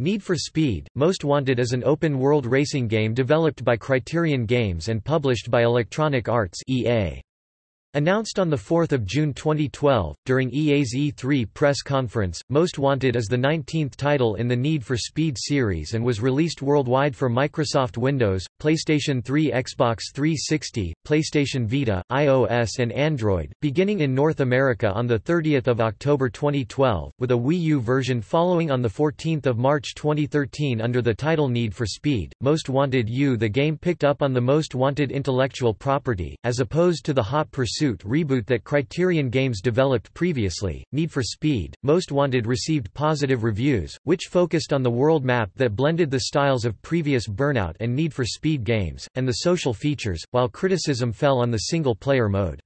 Need for Speed, Most Wanted is an open-world racing game developed by Criterion Games and published by Electronic Arts EA. Announced on 4 June 2012, during EA's E3 press conference, Most Wanted is the 19th title in the Need for Speed series and was released worldwide for Microsoft Windows, PlayStation 3 Xbox 360, PlayStation Vita, iOS and Android, beginning in North America on 30 October 2012, with a Wii U version following on 14 March 2013 under the title Need for Speed. Most Wanted U The game picked up on the Most Wanted intellectual property, as opposed to the Hot Pursuit Pursuit reboot that Criterion Games developed previously, Need for Speed, Most Wanted received positive reviews, which focused on the world map that blended the styles of previous Burnout and Need for Speed games, and the social features, while criticism fell on the single-player mode.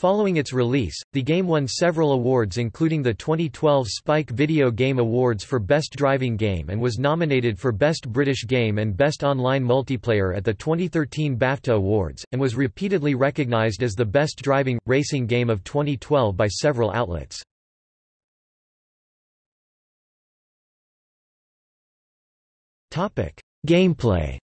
Following its release, the game won several awards including the 2012 Spike Video Game Awards for Best Driving Game and was nominated for Best British Game and Best Online Multiplayer at the 2013 BAFTA Awards, and was repeatedly recognised as the best driving, racing game of 2012 by several outlets. Gameplay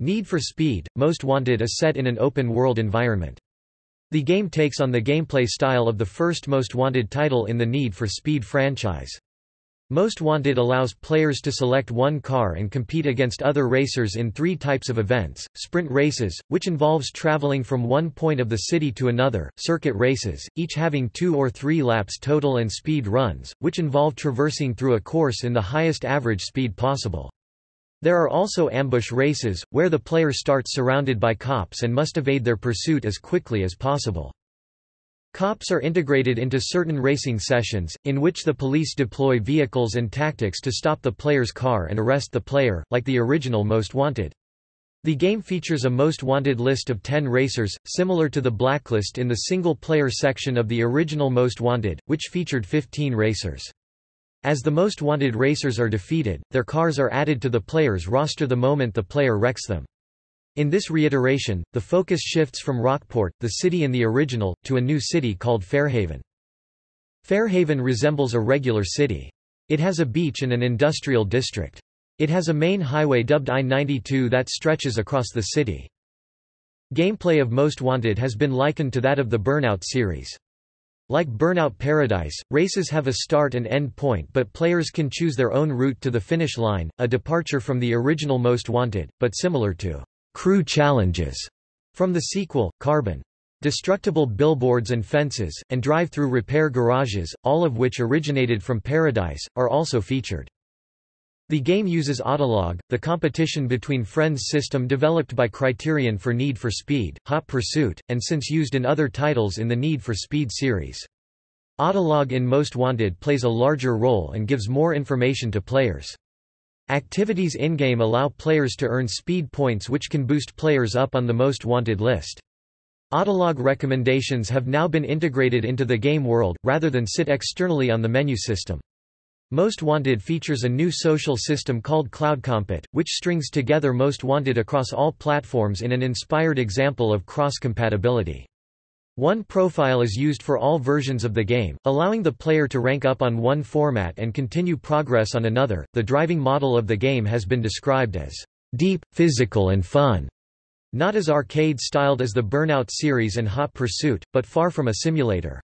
Need for Speed, Most Wanted is set in an open-world environment. The game takes on the gameplay style of the first Most Wanted title in the Need for Speed franchise. Most Wanted allows players to select one car and compete against other racers in three types of events, sprint races, which involves traveling from one point of the city to another, circuit races, each having two or three laps total and speed runs, which involve traversing through a course in the highest average speed possible. There are also ambush races, where the player starts surrounded by cops and must evade their pursuit as quickly as possible. Cops are integrated into certain racing sessions, in which the police deploy vehicles and tactics to stop the player's car and arrest the player, like the original Most Wanted. The game features a Most Wanted list of 10 racers, similar to the blacklist in the single-player section of the original Most Wanted, which featured 15 racers. As the most wanted racers are defeated, their cars are added to the player's roster the moment the player wrecks them. In this reiteration, the focus shifts from Rockport, the city in the original, to a new city called Fairhaven. Fairhaven resembles a regular city. It has a beach and an industrial district. It has a main highway dubbed I-92 that stretches across the city. Gameplay of Most Wanted has been likened to that of the Burnout series. Like Burnout Paradise, races have a start and end point but players can choose their own route to the finish line, a departure from the original Most Wanted, but similar to Crew Challenges from the sequel, Carbon. Destructible billboards and fences, and drive-through repair garages, all of which originated from Paradise, are also featured. The game uses Autolog, the competition between friends system developed by Criterion for Need for Speed, Hot Pursuit, and since used in other titles in the Need for Speed series. Autolog in Most Wanted plays a larger role and gives more information to players. Activities in-game allow players to earn speed points which can boost players up on the Most Wanted list. Autolog recommendations have now been integrated into the game world, rather than sit externally on the menu system. Most Wanted features a new social system called CloudCompet, which strings together Most Wanted across all platforms in an inspired example of cross-compatibility. One profile is used for all versions of the game, allowing the player to rank up on one format and continue progress on another. The driving model of the game has been described as deep, physical, and fun. Not as arcade styled as the Burnout series and Hot Pursuit, but far from a simulator.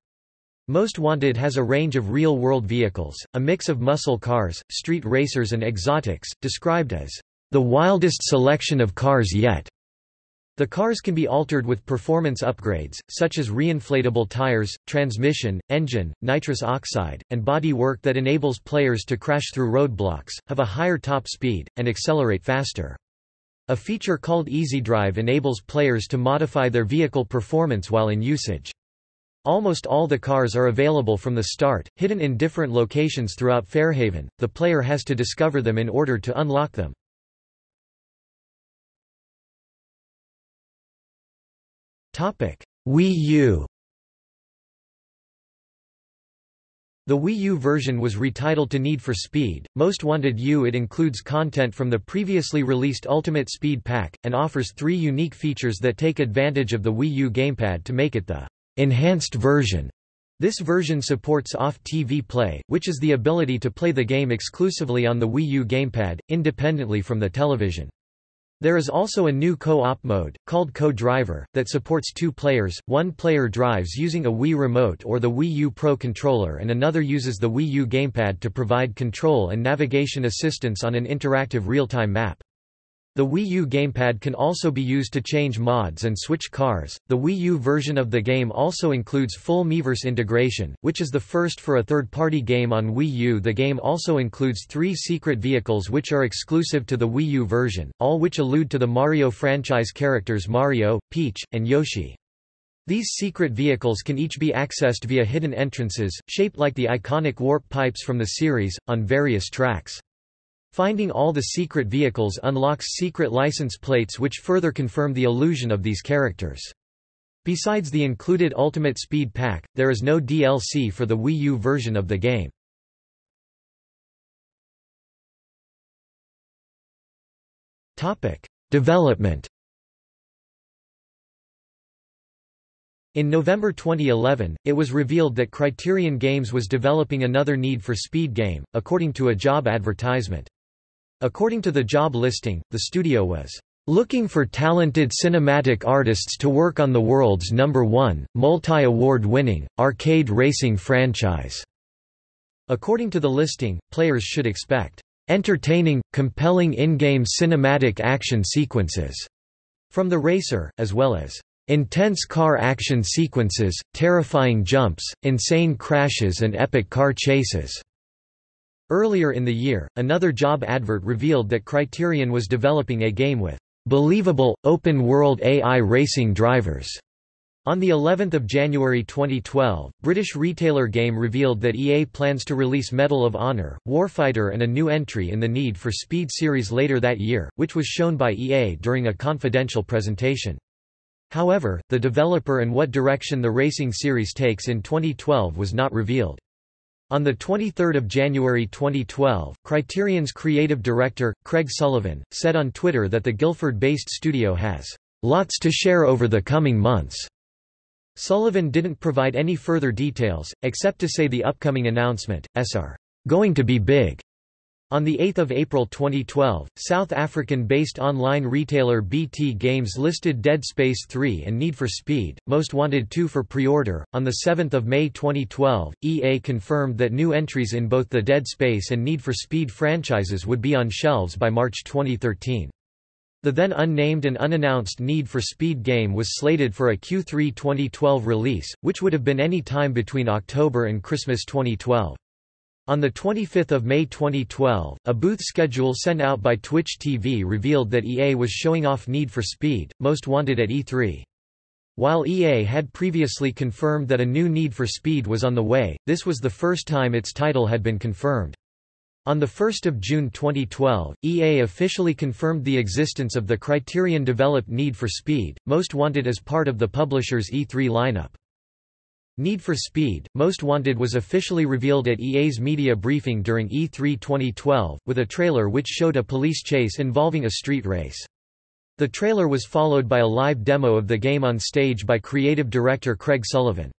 Most Wanted has a range of real-world vehicles, a mix of muscle cars, street racers and exotics, described as the wildest selection of cars yet. The cars can be altered with performance upgrades, such as reinflatable tires, transmission, engine, nitrous oxide, and body work that enables players to crash through roadblocks, have a higher top speed, and accelerate faster. A feature called Easy Drive enables players to modify their vehicle performance while in usage. Almost all the cars are available from the start, hidden in different locations throughout Fairhaven, the player has to discover them in order to unlock them. Topic: Wii U The Wii U version was retitled to Need for Speed, Most Wanted U. It includes content from the previously released Ultimate Speed Pack, and offers three unique features that take advantage of the Wii U gamepad to make it the enhanced version. This version supports off-TV play, which is the ability to play the game exclusively on the Wii U gamepad, independently from the television. There is also a new co-op mode, called Co-Driver, that supports two players, one player drives using a Wii Remote or the Wii U Pro controller and another uses the Wii U gamepad to provide control and navigation assistance on an interactive real-time map. The Wii U gamepad can also be used to change mods and switch cars. The Wii U version of the game also includes full Miiverse integration, which is the first for a third-party game on Wii U. The game also includes three secret vehicles which are exclusive to the Wii U version, all which allude to the Mario franchise characters Mario, Peach, and Yoshi. These secret vehicles can each be accessed via hidden entrances, shaped like the iconic warp pipes from the series, on various tracks. Finding all the secret vehicles unlocks secret license plates which further confirm the illusion of these characters. Besides the included Ultimate Speed Pack, there is no DLC for the Wii U version of the game. Development In November 2011, it was revealed that Criterion Games was developing another Need for Speed game, according to a job advertisement. According to the job listing, the studio was looking for talented cinematic artists to work on the world's number one, multi-award winning, arcade racing franchise. According to the listing, players should expect entertaining, compelling in-game cinematic action sequences from the racer, as well as intense car action sequences, terrifying jumps, insane crashes and epic car chases. Earlier in the year, another job advert revealed that Criterion was developing a game with believable, open-world AI racing drivers. On the 11th of January 2012, British retailer Game revealed that EA plans to release Medal of Honor, Warfighter and a new entry in the Need for Speed series later that year, which was shown by EA during a confidential presentation. However, the developer and what direction the racing series takes in 2012 was not revealed. On 23 January 2012, Criterion's creative director, Craig Sullivan, said on Twitter that the Guildford-based studio has lots to share over the coming months. Sullivan didn't provide any further details, except to say the upcoming announcement, SR, going to be big. On 8 April 2012, South African-based online retailer BT Games listed Dead Space 3 and Need for Speed, Most Wanted 2 for pre-order. On 7 May 2012, EA confirmed that new entries in both the Dead Space and Need for Speed franchises would be on shelves by March 2013. The then unnamed and unannounced Need for Speed game was slated for a Q3 2012 release, which would have been any time between October and Christmas 2012. On 25 May 2012, a booth schedule sent out by Twitch TV revealed that EA was showing off Need for Speed, Most Wanted at E3. While EA had previously confirmed that a new Need for Speed was on the way, this was the first time its title had been confirmed. On 1 June 2012, EA officially confirmed the existence of the Criterion-developed Need for Speed, Most Wanted as part of the publisher's E3 lineup. Need for Speed, Most Wanted was officially revealed at EA's media briefing during E3 2012, with a trailer which showed a police chase involving a street race. The trailer was followed by a live demo of the game on stage by creative director Craig Sullivan.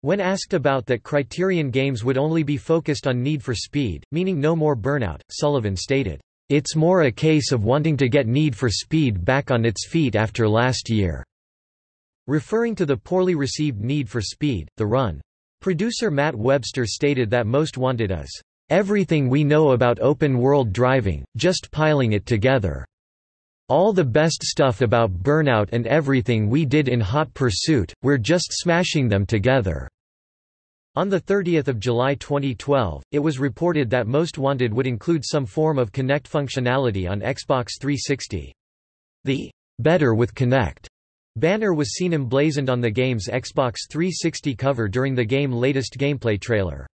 When asked about that Criterion Games would only be focused on Need for Speed, meaning no more Burnout, Sullivan stated, "...it's more a case of wanting to get Need for Speed back on its feet after last year." Referring to the poorly received Need for Speed, The Run. Producer Matt Webster stated that Most Wanted is, "...everything we know about open-world driving, just piling it together. All the best stuff about Burnout and everything we did in Hot Pursuit, we're just smashing them together." On 30 July 2012, it was reported that Most Wanted would include some form of Kinect functionality on Xbox 360. The "...better with Kinect." Banner was seen emblazoned on the game's Xbox 360 cover during the game latest gameplay trailer.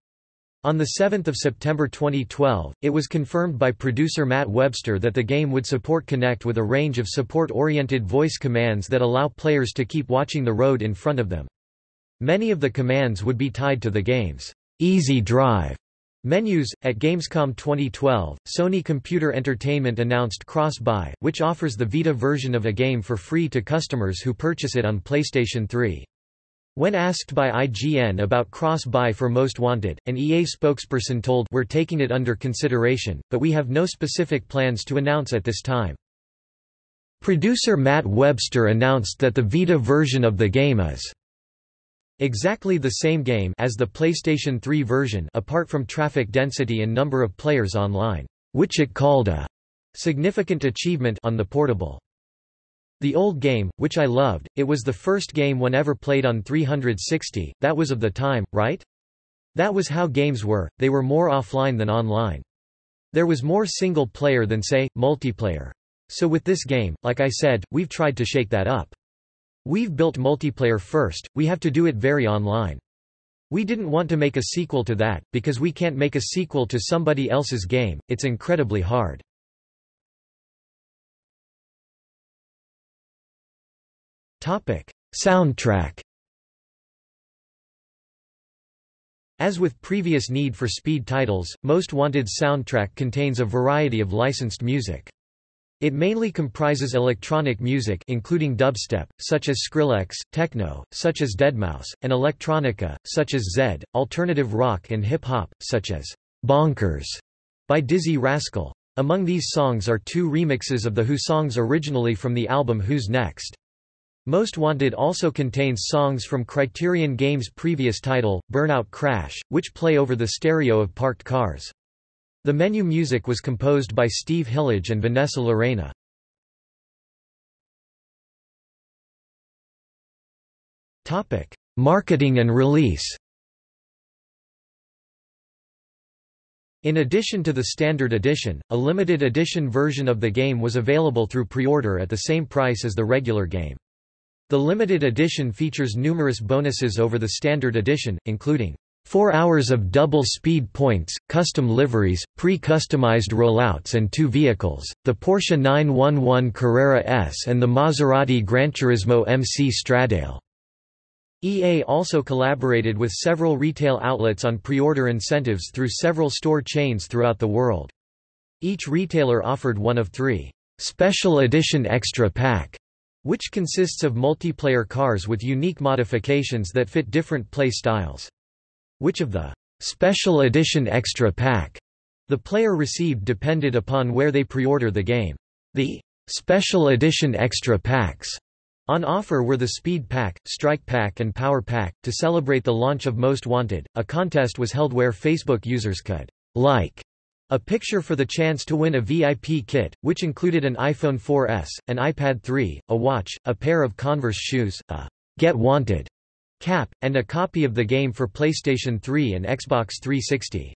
On 7 September 2012, it was confirmed by producer Matt Webster that the game would support Kinect with a range of support-oriented voice commands that allow players to keep watching the road in front of them. Many of the commands would be tied to the game's Easy Drive Menus At Gamescom 2012, Sony Computer Entertainment announced Cross-Buy, which offers the Vita version of a game for free to customers who purchase it on PlayStation 3. When asked by IGN about cross-buy for Most Wanted, an EA spokesperson told We're taking it under consideration, but we have no specific plans to announce at this time. Producer Matt Webster announced that the Vita version of the game is exactly the same game as the PlayStation 3 version apart from traffic density and number of players online, which it called a significant achievement on the portable. The old game, which I loved, it was the first game one ever played on 360, that was of the time, right? That was how games were, they were more offline than online. There was more single player than say, multiplayer. So with this game, like I said, we've tried to shake that up. We've built multiplayer first, we have to do it very online. We didn't want to make a sequel to that, because we can't make a sequel to somebody else's game, it's incredibly hard. Topic. Soundtrack As with previous Need for Speed titles, Most Wanted soundtrack contains a variety of licensed music. It mainly comprises electronic music including dubstep, such as Skrillex, techno, such as Deadmau5, and electronica, such as Zedd, alternative rock and hip-hop, such as Bonkers by Dizzee Rascal. Among these songs are two remixes of the Who songs originally from the album Who's Next. Most Wanted also contains songs from Criterion Games' previous title, Burnout Crash, which play over the stereo of parked cars. The menu music was composed by Steve Hillage and Vanessa Lorena. Marketing and release In addition to the standard edition, a limited edition version of the game was available through pre-order at the same price as the regular game. The limited edition features numerous bonuses over the standard edition, including Four hours of double speed points, custom liveries, pre-customized rollouts and two vehicles, the Porsche 911 Carrera S and the Maserati Granturismo MC Stradale. EA also collaborated with several retail outlets on pre-order incentives through several store chains throughout the world. Each retailer offered one of three special edition extra pack, which consists of multiplayer cars with unique modifications that fit different play styles. Which of the special edition extra pack the player received depended upon where they pre-order the game. The special edition extra packs on offer were the Speed Pack, Strike Pack and Power Pack. To celebrate the launch of Most Wanted, a contest was held where Facebook users could like a picture for the chance to win a VIP kit, which included an iPhone 4S, an iPad 3, a watch, a pair of Converse shoes, a Get Wanted cap, and a copy of the game for PlayStation 3 and Xbox 360.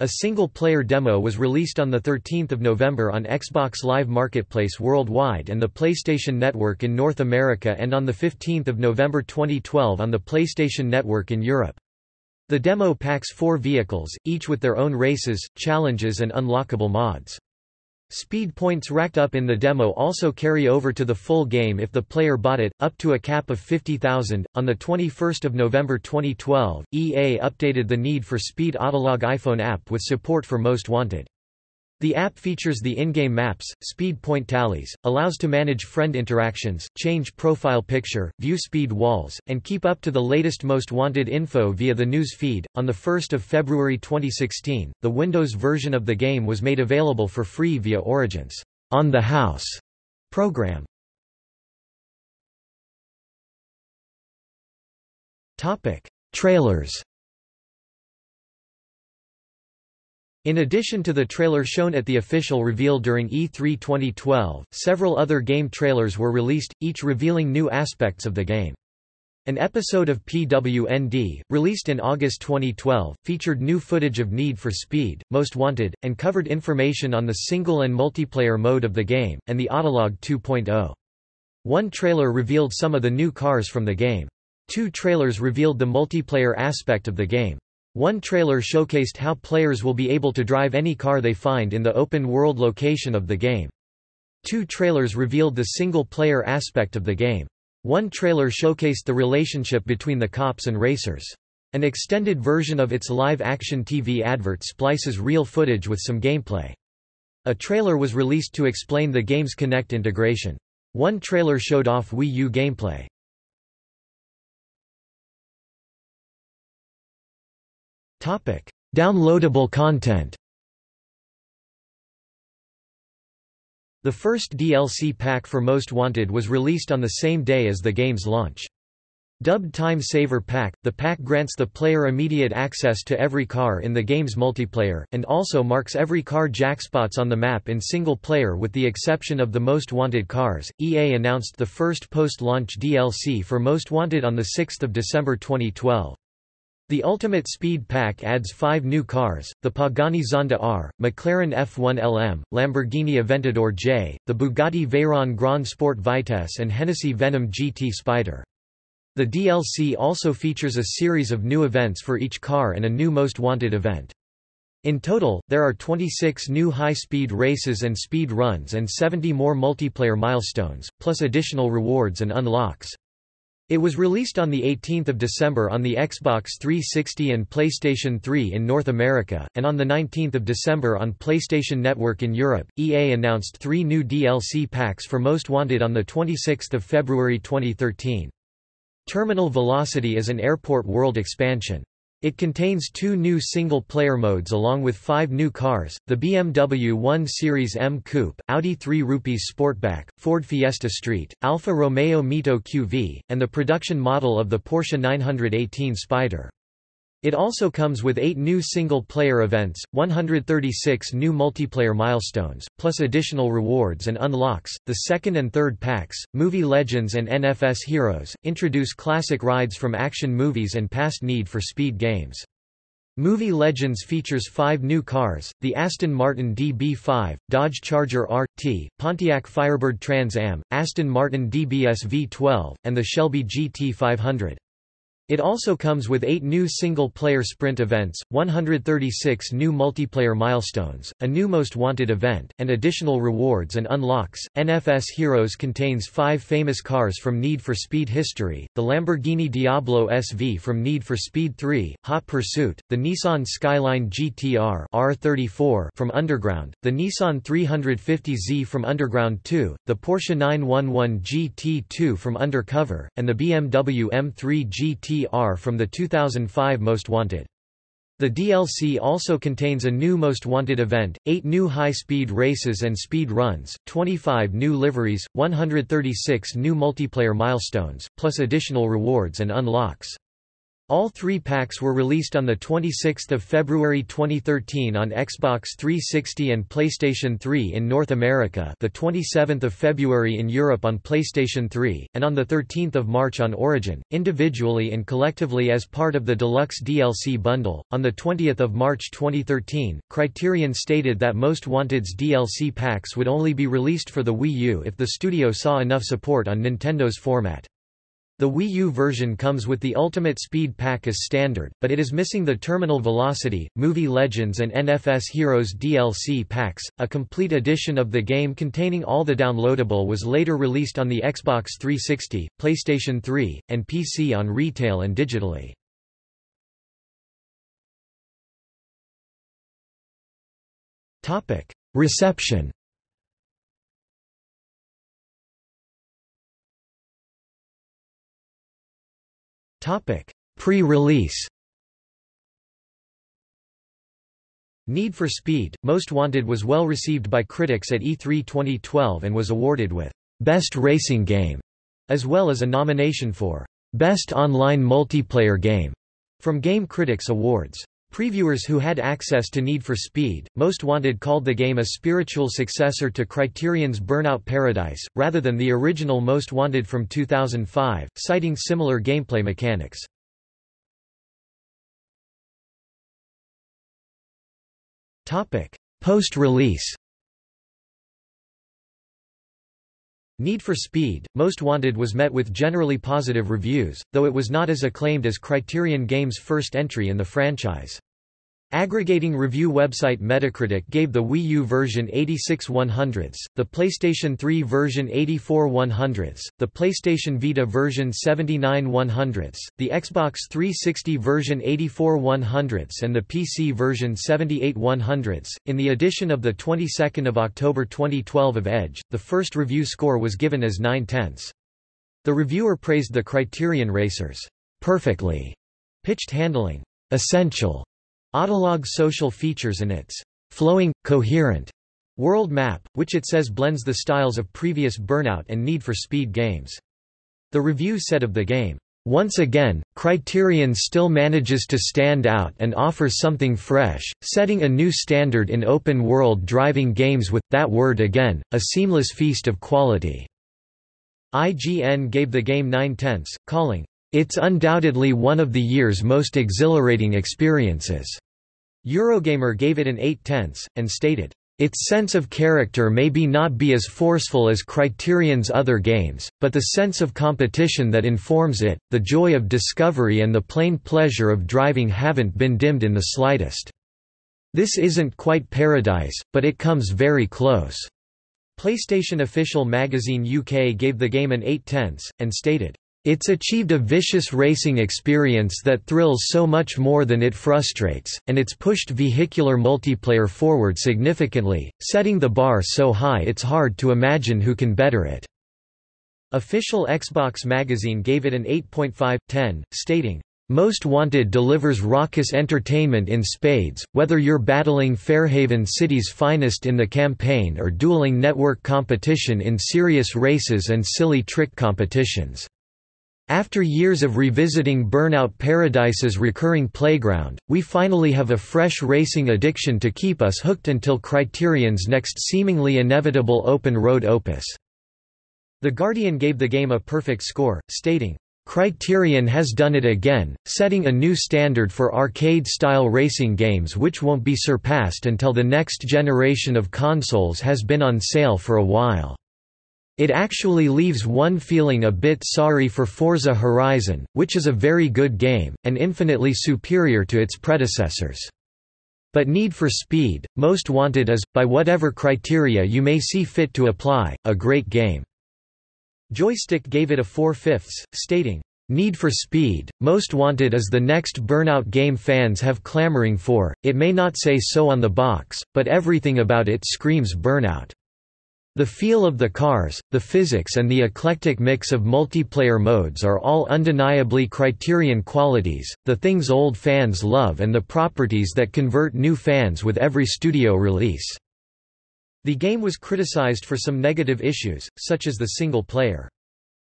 A single-player demo was released on 13 November on Xbox Live Marketplace worldwide and the PlayStation Network in North America and on 15 November 2012 on the PlayStation Network in Europe. The demo packs four vehicles, each with their own races, challenges and unlockable mods. Speed points racked up in the demo also carry over to the full game if the player bought it, up to a cap of 50,000. On the 21st of November 2012, EA updated the Need for Speed Autolog iPhone app with support for Most Wanted. The app features the in-game maps, speed point tallies, allows to manage friend interactions, change profile picture, view speed walls, and keep up to the latest most wanted info via the news feed. On the 1st of February 2016, the Windows version of the game was made available for free via Origin's On the House program. Topic: Trailers In addition to the trailer shown at the official reveal during E3 2012, several other game trailers were released, each revealing new aspects of the game. An episode of PWND, released in August 2012, featured new footage of Need for Speed, Most Wanted, and covered information on the single and multiplayer mode of the game, and the Autolog 2.0. One trailer revealed some of the new cars from the game. Two trailers revealed the multiplayer aspect of the game. One trailer showcased how players will be able to drive any car they find in the open-world location of the game. Two trailers revealed the single-player aspect of the game. One trailer showcased the relationship between the cops and racers. An extended version of its live-action TV advert splices real footage with some gameplay. A trailer was released to explain the game's Kinect integration. One trailer showed off Wii U gameplay. Topic: Downloadable content. The first DLC pack for Most Wanted was released on the same day as the game's launch. Dubbed Time Saver Pack, the pack grants the player immediate access to every car in the game's multiplayer, and also marks every car jackspots on the map in single player with the exception of the Most Wanted cars. EA announced the first post-launch DLC for Most Wanted on 6 December 2012. The Ultimate Speed Pack adds five new cars, the Pagani Zonda R, McLaren F1 LM, Lamborghini Aventador J, the Bugatti Veyron Grand Sport Vitesse and Hennessy Venom GT Spider. The DLC also features a series of new events for each car and a new Most Wanted event. In total, there are 26 new high-speed races and speed runs and 70 more multiplayer milestones, plus additional rewards and unlocks. It was released on 18 December on the Xbox 360 and PlayStation 3 in North America, and on 19 December on PlayStation Network in Europe. EA announced three new DLC packs for Most Wanted on 26 February 2013. Terminal Velocity is an airport world expansion. It contains two new single-player modes along with five new cars, the BMW 1 Series M Coupe, Audi 3 Rupees Sportback, Ford Fiesta Street, Alfa Romeo Mito QV, and the production model of the Porsche 918 Spyder. It also comes with eight new single-player events, 136 new multiplayer milestones, plus additional rewards and unlocks. The second and third packs, Movie Legends and NFS Heroes, introduce classic rides from action movies and past Need for Speed games. Movie Legends features five new cars, the Aston Martin DB5, Dodge Charger RT, Pontiac Firebird Trans Am, Aston Martin DBS V12, and the Shelby GT500. It also comes with eight new single-player sprint events, 136 new multiplayer milestones, a new Most Wanted event, and additional rewards and unlocks. NFS Heroes contains five famous cars from Need for Speed history, the Lamborghini Diablo SV from Need for Speed 3, Hot Pursuit, the Nissan Skyline GTR R34 from Underground, the Nissan 350Z from Underground 2, the Porsche 911 GT2 from Undercover, and the BMW M3 GT From the 2005 Most Wanted. The DLC also contains a new Most Wanted event, 8 new high-speed races and speed runs, 25 new liveries, 136 new multiplayer milestones, plus additional rewards and unlocks. All three packs were released on 26 February 2013 on Xbox 360 and PlayStation 3 in North America the 27th of February in Europe on PlayStation 3, and on 13 March on Origin, individually and collectively as part of the Deluxe DLC bundle. On 20 March 2013, Criterion stated that Most Wanted's DLC packs would only be released for the Wii U if the studio saw enough support on Nintendo's format. The Wii U version comes with the Ultimate Speed Pack as standard, but it is missing the Terminal Velocity, Movie Legends and NFS Heroes DLC packs. A complete edition of the game containing all the downloadable was later released on the Xbox 360, PlayStation 3, and PC on retail and digitally. Reception Pre-release Need for Speed, Most Wanted was well received by critics at E3 2012 and was awarded with Best Racing Game, as well as a nomination for Best Online Multiplayer Game from Game Critics Awards. Previewers who had access to Need for Speed, Most Wanted called the game a spiritual successor to Criterion's Burnout Paradise, rather than the original Most Wanted from 2005, citing similar gameplay mechanics. Post-release Need for Speed, Most Wanted was met with generally positive reviews, though it was not as acclaimed as Criterion Games' first entry in the franchise. Aggregating review website Metacritic gave the Wii U version 86 100s, the PlayStation 3 version 84 100s, the PlayStation Vita version 79 100s, the Xbox 360 version 84 100s and the PC version 78 100s. In the edition of the 22nd of October 2012 of Edge, the first review score was given as 9 tenths. The reviewer praised the Criterion Racers' perfectly pitched handling, essential Autolog social features and its flowing, coherent world map, which it says blends the styles of previous Burnout and Need for Speed games. The review said of the game, once again, Criterion still manages to stand out and offer something fresh, setting a new standard in open-world driving games with, that word again, a seamless feast of quality. IGN gave the game 9 tenths, calling, "...it's undoubtedly one of the year's most exhilarating experiences." Eurogamer gave it an 8 tenths, and stated, its sense of character may be not be as forceful as Criterion's other games, but the sense of competition that informs it, the joy of discovery and the plain pleasure of driving haven't been dimmed in the slightest. This isn't quite paradise, but it comes very close. PlayStation official magazine UK gave the game an 8 tenths, and stated, it's achieved a vicious racing experience that thrills so much more than it frustrates, and it's pushed vehicular multiplayer forward significantly, setting the bar so high it's hard to imagine who can better it. Official Xbox magazine gave it an 8.5/10, stating, most Wanted delivers raucous entertainment in spades, whether you're battling Fairhaven City's finest in the campaign or dueling network competition in serious races and silly trick competitions. After years of revisiting Burnout Paradise's recurring playground, we finally have a fresh racing addiction to keep us hooked until Criterion's next seemingly inevitable open-road opus. The Guardian gave the game a perfect score, stating, Criterion has done it again, setting a new standard for arcade-style racing games which won't be surpassed until the next generation of consoles has been on sale for a while. It actually leaves one feeling a bit sorry for Forza Horizon, which is a very good game, and infinitely superior to its predecessors. But Need for Speed, Most Wanted is, by whatever criteria you may see fit to apply, a great game. Joystick gave it a 4 fifths, stating, Need for Speed, Most Wanted is the next Burnout game fans have clamoring for, it may not say so on the box, but everything about it screams Burnout. The feel of the cars, the physics and the eclectic mix of multiplayer modes are all undeniably Criterion qualities, the things old fans love and the properties that convert new fans with every studio release. The game was criticized for some negative issues, such as the single player.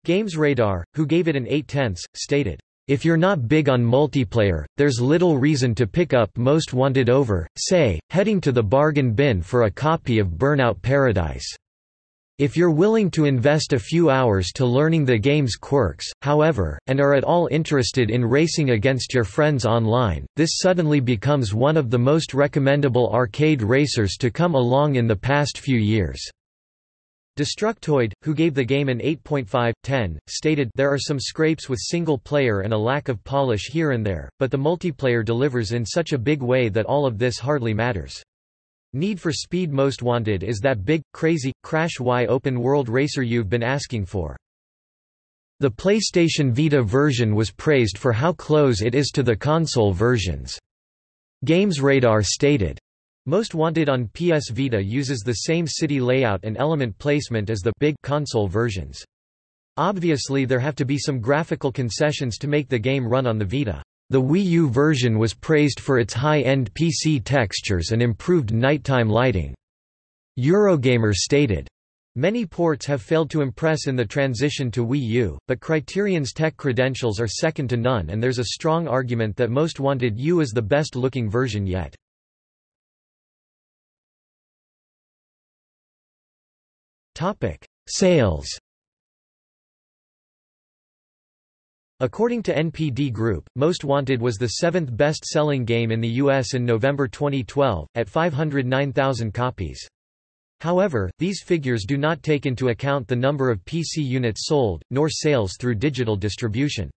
GamesRadar, who gave it an 8 tenths, stated, if you're not big on multiplayer, there's little reason to pick up Most Wanted over, say, heading to the bargain bin for a copy of Burnout Paradise. If you're willing to invest a few hours to learning the game's quirks, however, and are at all interested in racing against your friends online, this suddenly becomes one of the most recommendable arcade racers to come along in the past few years. Destructoid, who gave the game an 8.5/10, stated there are some scrapes with single player and a lack of polish here and there, but the multiplayer delivers in such a big way that all of this hardly matters. Need for Speed Most Wanted is that big, crazy, crash-y open-world racer you've been asking for. The PlayStation Vita version was praised for how close it is to the console versions. GamesRadar stated, Most Wanted on PS Vita uses the same city layout and element placement as the big console versions. Obviously there have to be some graphical concessions to make the game run on the Vita. The Wii U version was praised for its high-end PC textures and improved nighttime lighting. Eurogamer stated, Many ports have failed to impress in the transition to Wii U, but Criterion's tech credentials are second to none and there's a strong argument that Most Wanted U is the best-looking version yet. Sales According to NPD Group, Most Wanted was the seventh best-selling game in the U.S. in November 2012, at 509,000 copies. However, these figures do not take into account the number of PC units sold, nor sales through digital distribution.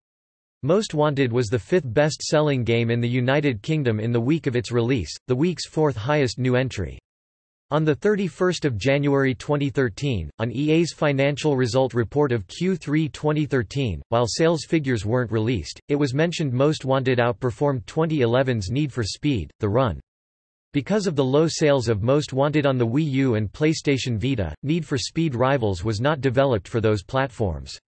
Most Wanted was the fifth best-selling game in the United Kingdom in the week of its release, the week's fourth highest new entry. On 31 January 2013, on EA's financial result report of Q3 2013, while sales figures weren't released, it was mentioned Most Wanted outperformed 2011's Need for Speed, The Run. Because of the low sales of Most Wanted on the Wii U and PlayStation Vita, Need for Speed Rivals was not developed for those platforms.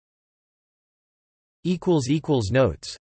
Notes